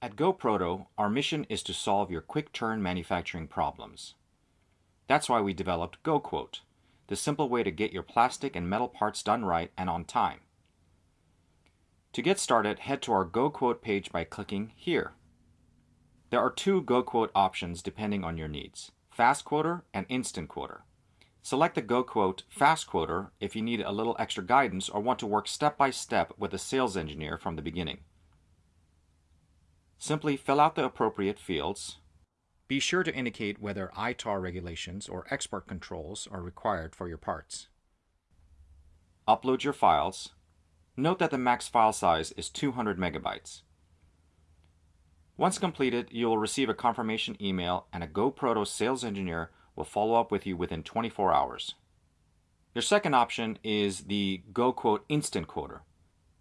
At GoProto, our mission is to solve your quick turn manufacturing problems. That's why we developed GoQuote, the simple way to get your plastic and metal parts done right and on time. To get started, head to our GoQuote page by clicking here. There are two GoQuote options depending on your needs, Fast Quoter and Instant Quoter. Select the GoQuote Fast Quoter if you need a little extra guidance or want to work step by step with a sales engineer from the beginning. Simply fill out the appropriate fields. Be sure to indicate whether ITAR regulations or export controls are required for your parts. Upload your files. Note that the max file size is 200 megabytes. Once completed, you will receive a confirmation email and a GoProto sales engineer will follow up with you within 24 hours. Your second option is the GoQuote Instant Quoter.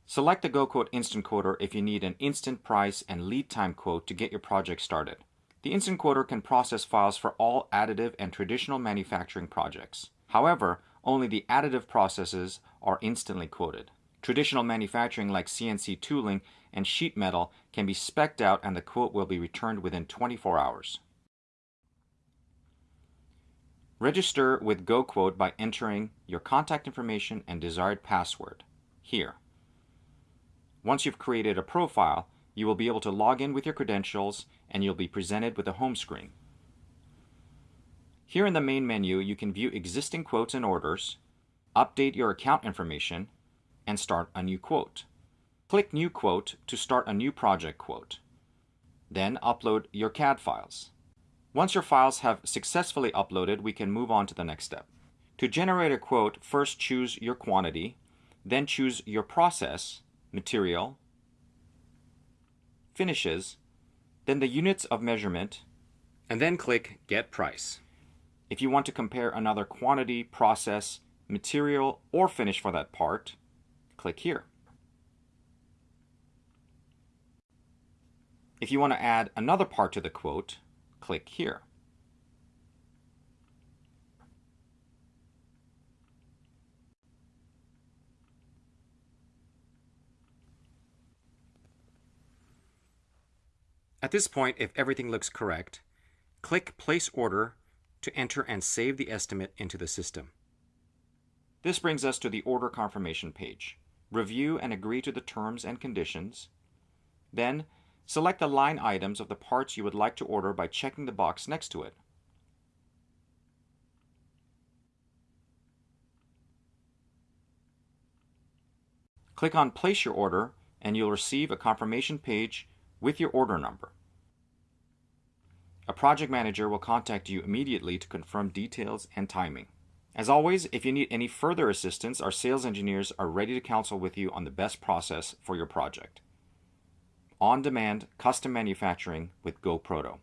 Select the GoQuote Instant Quoter if you need an instant price and lead time quote to get your project started. The Instant Quoter can process files for all additive and traditional manufacturing projects. However, only the additive processes are instantly quoted. Traditional manufacturing like CNC tooling and sheet metal can be specced out and the quote will be returned within 24 hours. Register with GoQuote by entering your contact information and desired password here. Once you've created a profile, you will be able to log in with your credentials and you'll be presented with a home screen. Here in the main menu, you can view existing quotes and orders, update your account information, and start a new quote. Click New Quote to start a new project quote. Then upload your CAD files. Once your files have successfully uploaded, we can move on to the next step. To generate a quote, first choose your quantity, then choose your process, material, finishes, then the units of measurement, and then click Get Price. If you want to compare another quantity, process, material, or finish for that part, click here. If you want to add another part to the quote, click here. At this point, if everything looks correct, click Place Order to enter and save the estimate into the system. This brings us to the order confirmation page. Review and agree to the terms and conditions. Then, select the line items of the parts you would like to order by checking the box next to it. Click on Place Your Order and you'll receive a confirmation page with your order number. A project manager will contact you immediately to confirm details and timing. As always, if you need any further assistance, our sales engineers are ready to counsel with you on the best process for your project. On-demand custom manufacturing with GoProto.